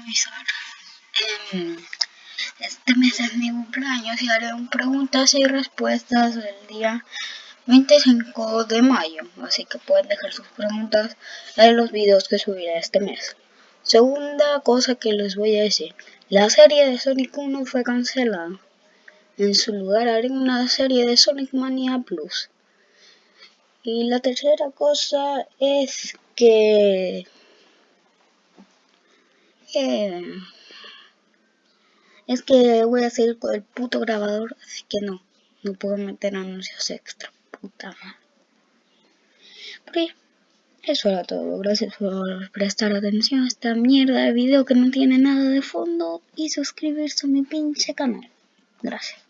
avisar. Em, este mes es mi cumpleaños y haré un preguntas y respuestas el día 25 de mayo. Así que pueden dejar sus preguntas en los videos que subiré este mes. Segunda cosa que les voy a decir. La serie de Sonic 1 fue cancelada. En su lugar haré una serie de Sonic Mania Plus. Y la tercera cosa es que... es que voy a seguir con el puto grabador, así que no, no puedo meter anuncios extra, puta madre. Eso era todo, gracias por prestar atención a esta mierda de video que no tiene nada de fondo y suscribirse a mi pinche canal. Gracias.